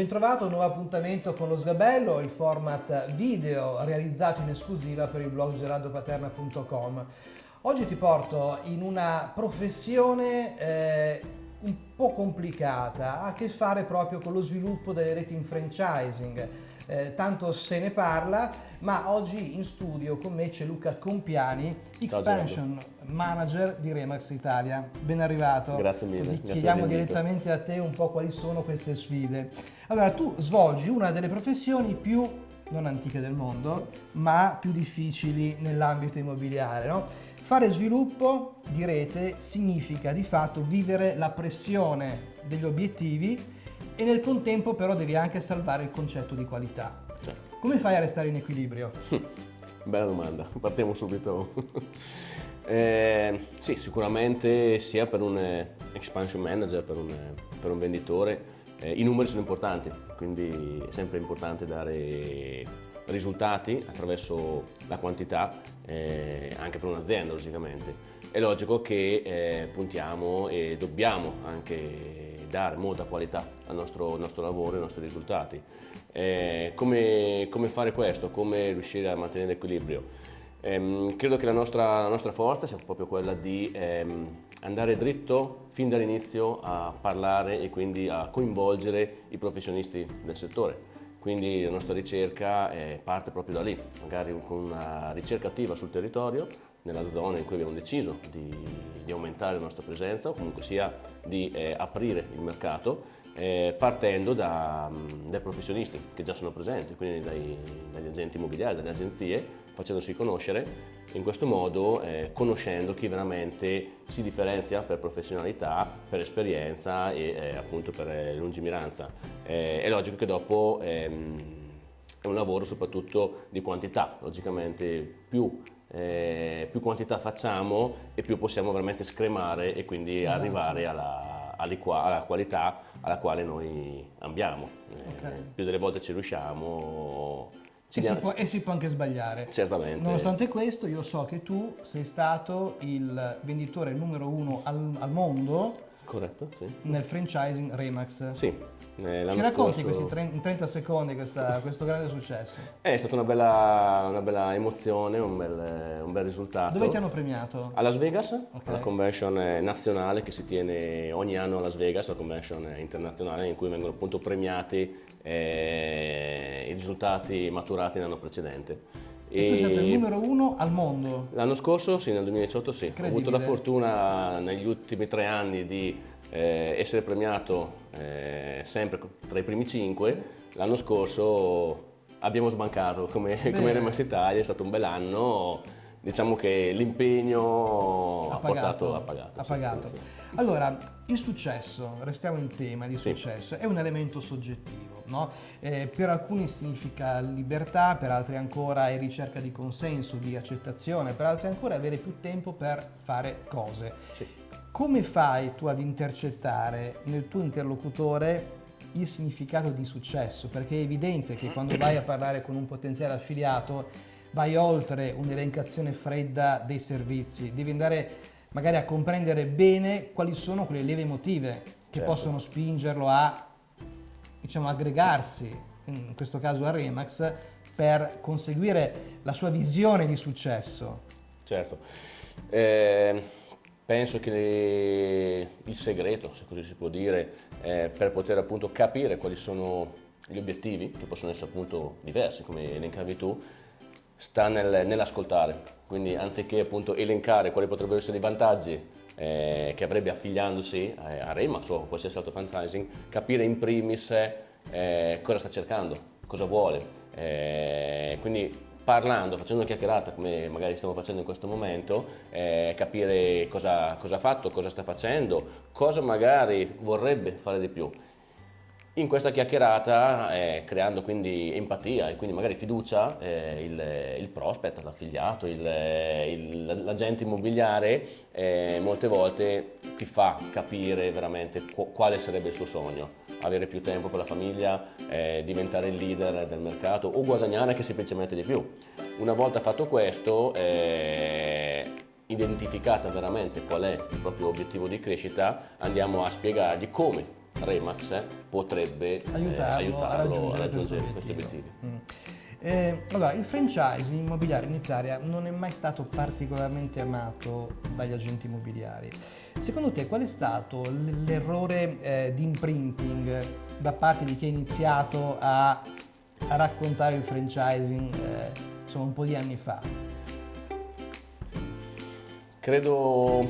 Bentrovato, nuovo appuntamento con lo Sgabello, il format video realizzato in esclusiva per il blog gerardopaterna.com. Oggi ti porto in una professione eh, un po' complicata, ha a che fare proprio con lo sviluppo delle reti in franchising. Eh, tanto se ne parla, ma oggi in studio con me c'è Luca Compiani, Expansion Manager di Remax Italia. Ben arrivato. Grazie mille. Così grazie chiediamo direttamente a te un po' quali sono queste sfide. Allora, tu svolgi una delle professioni più non antiche del mondo, ma più difficili nell'ambito immobiliare. No? Fare sviluppo di rete significa di fatto vivere la pressione degli obiettivi e nel contempo però devi anche salvare il concetto di qualità. Certo. Come fai a restare in equilibrio? Bella domanda, partiamo subito. eh, sì, sicuramente sia per un eh, expansion manager, per un, per un venditore, eh, I numeri sono importanti, quindi è sempre importante dare risultati attraverso la quantità eh, anche per un'azienda logicamente. È logico che eh, puntiamo e dobbiamo anche dare molta qualità al nostro, nostro lavoro e ai nostri risultati. Eh, come, come, fare questo? Come riuscire a mantenere l'equilibrio? Ehm, credo che la nostra, la nostra, forza sia proprio quella di ehm, andare dritto fin dall'inizio a parlare e quindi a coinvolgere i professionisti del settore. Quindi la nostra ricerca eh, parte proprio da lì, magari con una ricerca attiva sul territorio, nella zona in cui abbiamo deciso di, di aumentare la nostra presenza o comunque sia di eh, aprire il mercato eh, partendo da, dai professionisti che già sono presenti, quindi dai, dagli agenti immobiliari, dalle agenzie, facendosi conoscere, in questo modo eh, conoscendo chi veramente si differenzia per professionalità, per esperienza e eh, appunto per eh, lungimiranza. Eh, è logico che dopo ehm, è un lavoro soprattutto di quantità, logicamente più eh, più quantità facciamo e più possiamo veramente scremare e quindi esatto. arrivare alla, alla qualità alla quale noi ambiamo. Okay. Eh, più delle volte ci riusciamo. Ci e, si può, e, si può, anche sbagliare. Certamente. Nonostante questo io so che tu sei stato il venditore numero uno al, al mondo Corretto, sì. Nel franchising Remax. Sì. Eh, Ci racconti scorso... questi in 30 secondi questa, questo grande successo? È stata una bella, una bella emozione, un bel, un bel, risultato. Dove ti hanno premiato? A Las Vegas, okay. alla convention nazionale che si tiene ogni anno a Las Vegas, la convention internazionale in cui vengono appunto premiati eh, i risultati maturati l'anno precedente. E, tu sei il numero uno al mondo? L'anno scorso, sì, nel 2018 sì. Ho avuto la fortuna negli ultimi tre anni di eh, essere premiato eh, sempre tra i primi cinque. Sì. L'anno scorso abbiamo sbancato come, come Remax Italia, è stato un bel anno diciamo che l'impegno ha, portato, ha pagato. Ha pagato. Sì, Allora, il successo, restiamo in tema di successo, sì. è un elemento soggettivo. No? Eh, per alcuni significa libertà, per altri ancora è ricerca di consenso, di accettazione, per altri ancora avere più tempo per fare cose. Sì. Come fai tu ad intercettare nel tuo interlocutore il significato di successo? Perché è evidente che quando vai a parlare con un potenziale affiliato vai oltre un'elencazione fredda dei servizi, devi andare magari a comprendere bene quali sono quelle leve emotive che certo. possono spingerlo a diciamo, aggregarsi, in questo caso a Remax, per conseguire la sua visione di successo. Certo. Eh, penso che il segreto, se così si può dire, eh, per poter appunto capire quali sono gli obiettivi, che possono essere appunto diversi, come elencavi tu, sta nel, nell'ascoltare, quindi anziché appunto elencare quali potrebbero essere i vantaggi eh, che avrebbe affiliandosi a, a Remax o a qualsiasi altro franchising, capire in primis eh, cosa sta cercando, cosa vuole, eh, quindi parlando, facendo una chiacchierata come magari stiamo facendo in questo momento, eh, capire cosa, cosa ha fatto, cosa sta facendo, cosa magari vorrebbe fare di più. In questa chiacchierata, eh, creando quindi empatia e quindi magari fiducia, eh, il, il, prospect, l'affiliato, l'agente immobiliare eh, molte volte ti fa capire veramente quale sarebbe il suo sogno. Avere più tempo per la famiglia, eh, diventare il leader del mercato o guadagnare anche semplicemente di più. Una volta fatto questo, eh, identificata veramente qual è il proprio obiettivo di crescita, andiamo a spiegargli come Remax potrebbe aiutarlo, eh, aiutarlo a raggiungere, a raggiungere questi obiettivi. Mm. Eh, allora, il franchising immobiliare in Italia non è mai stato particolarmente amato dagli agenti immobiliari. Secondo te qual è stato l'errore eh, di imprinting da parte di chi ha iniziato a, a raccontare il franchising eh, insomma, un po' di anni fa? Credo,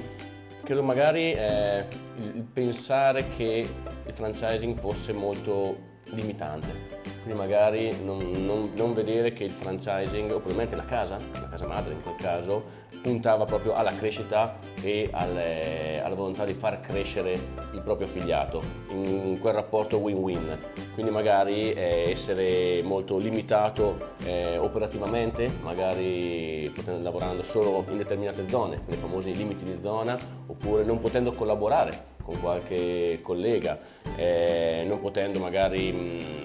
credo magari eh, il, pensare che il franchising fosse molto limitante, quindi magari non, non- non vedere che il franchising, o probabilmente la casa, la casa madre in quel caso, puntava proprio alla crescita e alle- alla volontà di far crescere il proprio affiliato in quel rapporto win-win. Quindi magari eh, essere molto limitato eh, operativamente, magari potendo- lavorando solo in determinate zone, con i famosi limiti di zona, oppure non potendo collaborare con qualche collega, eh, non potendo magari mh,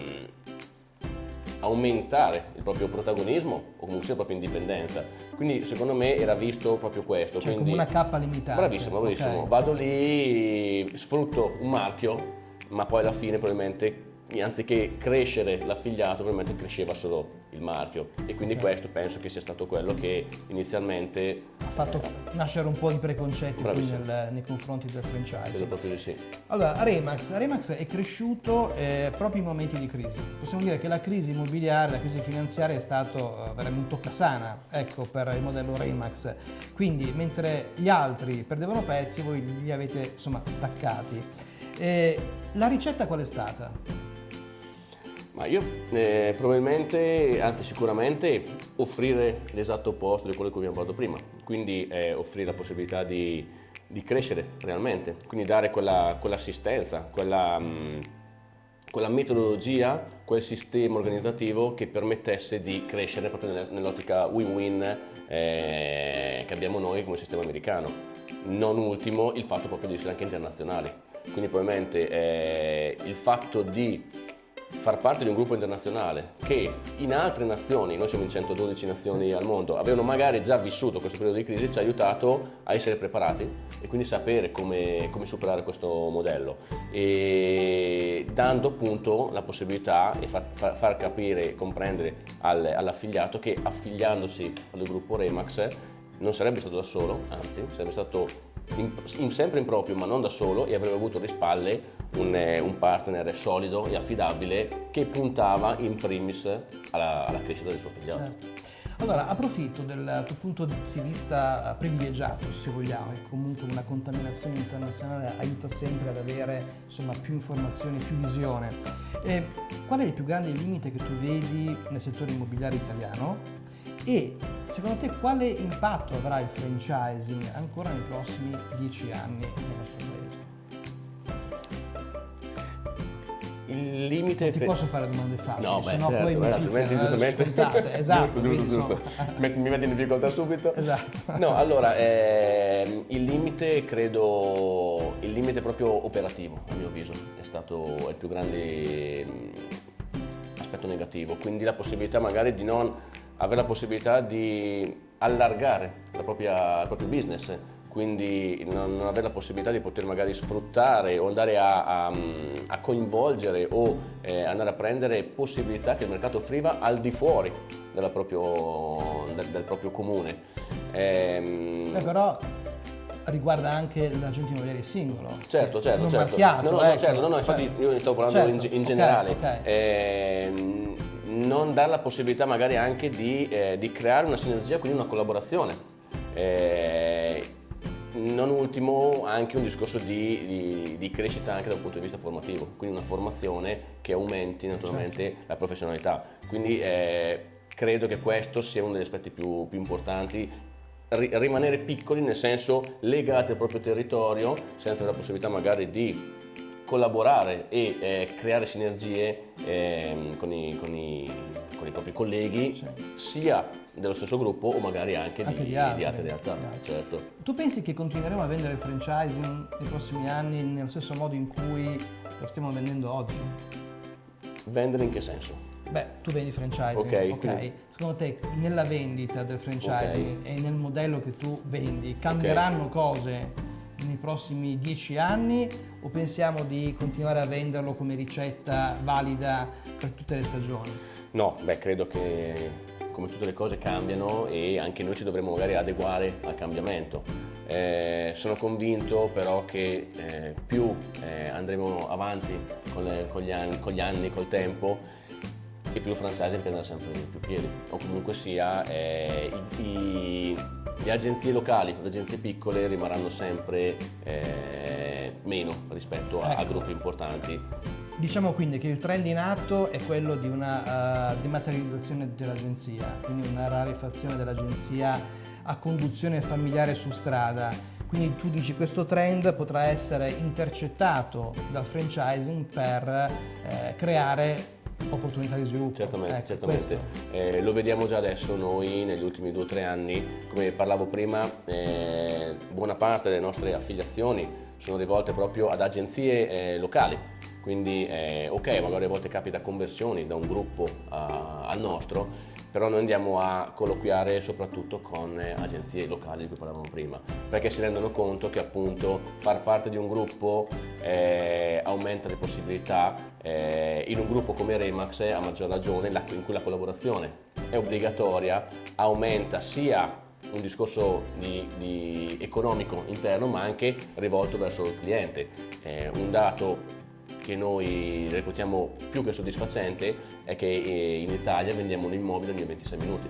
aumentare il proprio protagonismo o comunque la propria indipendenza. Quindi secondo me era visto proprio questo. Cioè quindi, come una cappa limitata. Bravissimo, bravissimo. ok. Vado lì, sfrutto un marchio, ma poi alla fine probabilmente anziché crescere l'affiliato, probabilmente cresceva solo il marchio. E quindi questo penso che sia stato quello che inizialmente Ha fatto nascere un po' di preconcetti nel- nei confronti del credo franchising. proprio sì. Allora, Remax, Remax è cresciuto eh, proprio in momenti di crisi. Possiamo dire che la crisi immobiliare, la crisi finanziaria è stato eh, veramente un toccasana, ecco, per il modello Remax. Quindi, mentre gli altri perdevano pezzi, voi li avete, insomma, staccati. Eh, la ricetta qual è stata? Ma io eh, probabilmente, anzi sicuramente, offrire l'esatto opposto di quello cui abbiamo parlato prima, quindi eh, offrire la possibilità di, di crescere realmente, quindi dare quella, quell'assistenza, quella, mh, quella metodologia, quel sistema organizzativo che permettesse di crescere proprio nell'ottica win-win eh, che abbiamo noi come sistema americano. Non ultimo il fatto proprio di essere anche internazionali, quindi probabilmente eh, il fatto di far parte di un gruppo internazionale che in altre nazioni, noi siamo in 112 nazioni al mondo, avevano magari già vissuto questo periodo di crisi, ci ha aiutato a essere preparati e quindi sapere come, come superare questo modello. E dando appunto la possibilità e far, far- far capire e comprendere al- all'affiliato che affiliandosi al gruppo Remax non sarebbe stato da solo, anzi sarebbe stato in- sempre in proprio ma non da solo e avrebbe avuto alle spalle un, eh, un partner solido e affidabile che puntava in primis alla, alla crescita del suo affiliato. Certo. Allora, approfitto del tuo punto di vista privilegiato, se vogliamo, e comunque una contaminazione internazionale aiuta sempre ad avere insomma, più informazioni, più visione. E qual è il più grande limite che tu vedi nel settore immobiliare italiano? E secondo te quale impatto avrà il franchising ancora nei prossimi dieci anni nel nostro paese? Il limite Ti per- posso fare domande facili, No, se beh, no certo, poi mi beh, altrimenti picchiano, eh. Esatto, giusto, giusto, giusto. Metti- mi metti in difficoltà subito. Esatto. No, allora, ehm, il limite credo, il limite proprio operativo, a mio avviso, è stato il più grande aspetto negativo, quindi la possibilità magari di non avere la possibilità di allargare la propria- il proprio business, quindi non, non avere la possibilità di poter magari sfruttare o andare a, a- a coinvolgere o eh, andare a prendere possibilità che il mercato offriva al di fuori proprio- del, del proprio comune. Ehm, Beh, però riguarda anche l'agente immobiliare singolo. Certo, certo, non certo. marchiato, no, no, no, ecco. certo, no, no, infatti Cioè, io ne stavo parlando in, certo, in ok, generale. ok. Ehm, non dare la possibilità magari anche di, eh, di creare una sinergia, quindi una collaborazione. Eh, non ultimo anche un discorso di, di- di crescita anche dal punto di vista formativo, quindi una formazione che aumenti naturalmente Certo. la professionalità. Quindi eh, credo che questo sia uno degli aspetti più, più importanti rimanere piccoli, nel senso legati al proprio territorio, senza la possibilità magari di collaborare e eh, creare sinergie ehm, con, i, con i- con i propri colleghi, Sì. sia dello stesso gruppo o magari anche, Anche di, di altri, di altre realtà. di altri. Certo. Tu pensi che continueremo a vendere il franchising nei prossimi anni nello stesso modo in cui lo stiamo vendendo oggi? Vendere in che senso? Beh, tu vendi franchising, Ok, ok? quindi- Secondo te nella vendita del franchising Ok. e nel modello che tu vendi cambieranno cose nei prossimi dieci anni o pensiamo di continuare a venderlo come ricetta valida per tutte le stagioni? No, beh, credo che come tutte le cose cambiano e anche noi ci dovremmo magari adeguare al cambiamento. Eh, sono convinto però che eh, più eh, andremo avanti con, le, con, gli anni, con, gli anni, col tempo, e più franchising prenderà sempre più piedi. O comunque sia, eh, i, i, le agenzie locali, le agenzie piccole rimarranno sempre eh, meno rispetto a, ecco. a gruppi importanti. Diciamo quindi che il trend in atto è quello di una uh, dematerializzazione dell'agenzia, quindi una rarefazione dell'agenzia a conduzione familiare su strada. Quindi tu dici questo trend potrà essere intercettato dal franchising per eh, creare opportunità di sviluppo. Certamente, ecco, certamente. Eh, lo vediamo già adesso noi negli ultimi due o tre anni, come parlavo prima, eh, buona parte delle nostre affiliazioni sono rivolte proprio ad agenzie eh, locali quindi eh, ok, magari a volte capita conversioni da un gruppo a, al nostro, però noi andiamo a colloquiare soprattutto con eh, agenzie locali di cui parlavamo prima, perché si rendono conto che appunto far parte di un gruppo eh, aumenta le possibilità, eh, in un gruppo come Remax a maggior ragione in cui la collaborazione è obbligatoria, aumenta sia un discorso di, di economico interno ma anche rivolto verso il cliente. Eh, un dato che noi reputiamo più che soddisfacente è che eh, in Italia vendiamo un immobile ogni 26 minuti.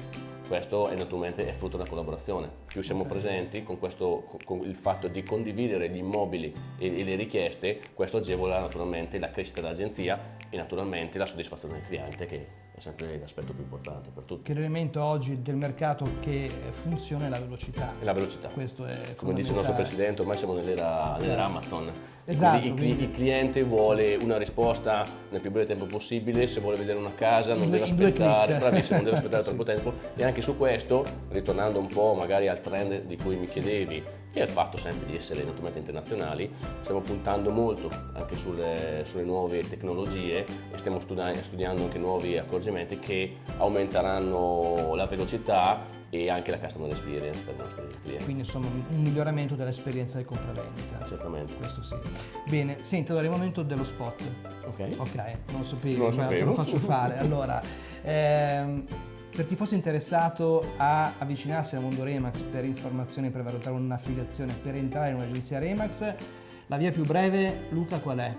Questo è naturalmente è frutto della collaborazione. Più siamo presenti con, questo, con il fatto di condividere gli immobili e, e le richieste, questo agevola naturalmente la crescita dell'agenzia e naturalmente la soddisfazione del cliente che è sempre l'aspetto più importante per tutti. Che l'elemento oggi del mercato che funziona è la velocità. È la velocità. Questo è Come dice il nostro Presidente, ormai siamo nell'era, nell'era Amazon. Esatto, quindi, quindi, il cliente vuole una risposta nel più breve tempo possibile, se vuole vedere una casa non deve aspettare, bravissimo, non deve aspettare troppo tempo e anche su questo, ritornando un po' magari al trend di cui mi chiedevi e al fatto sempre di essere naturalmente internazionali, stiamo puntando molto anche sulle, sulle nuove tecnologie e stiamo studi studiando anche nuovi accorgimenti che aumenteranno la velocità e anche la customer experience per i nostri clienti. Quindi insomma un miglioramento dell'esperienza del compravendita. Certamente. Questo sì. Bene, senti, allora è il momento dello spot. Ok. Ok, non lo sapevo, non lo ma te lo faccio fare. Allora, ehm, per chi fosse interessato a avvicinarsi al mondo Remax per informazioni, per valutare un'affiliazione, per entrare in un'agenzia Remax, la via più breve, Luca, qual è?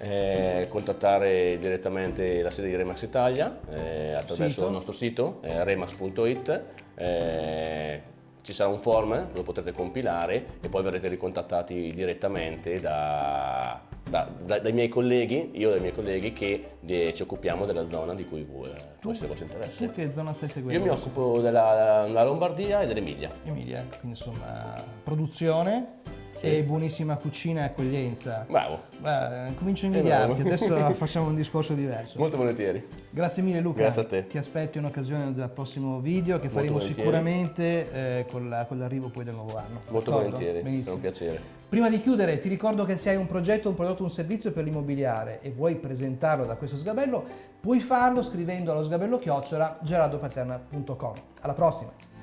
Eh, contattare direttamente la sede di Remax Italia eh, attraverso sito. il nostro sito eh, remax.it eh, ci sarà un form, lo potrete compilare e poi verrete ricontattati direttamente da, da, da, dai miei colleghi, io e i miei colleghi che de, ci occupiamo della zona di cui voi, può essere vostro interesse. Tu che zona stai seguendo? Io mi occupo della, della Lombardia e dell'Emilia. Emilia, quindi insomma produzione sì. e buonissima cucina e accoglienza. Bravo. Beh, comincio a invidiarti, adesso facciamo un discorso diverso. Molto volentieri. Grazie mille Luca. Grazie a te. Ti aspetto in occasione del prossimo video che Molto faremo volentieri. sicuramente eh, con, l'arrivo poi del nuovo anno. Molto volentieri, Benissimo. è un piacere. Prima di chiudere ti ricordo che se hai un progetto, un prodotto, un servizio per l'immobiliare e vuoi presentarlo da questo sgabello, puoi farlo scrivendo allo sgabello chiocciola gerardopaterna.com. Alla prossima!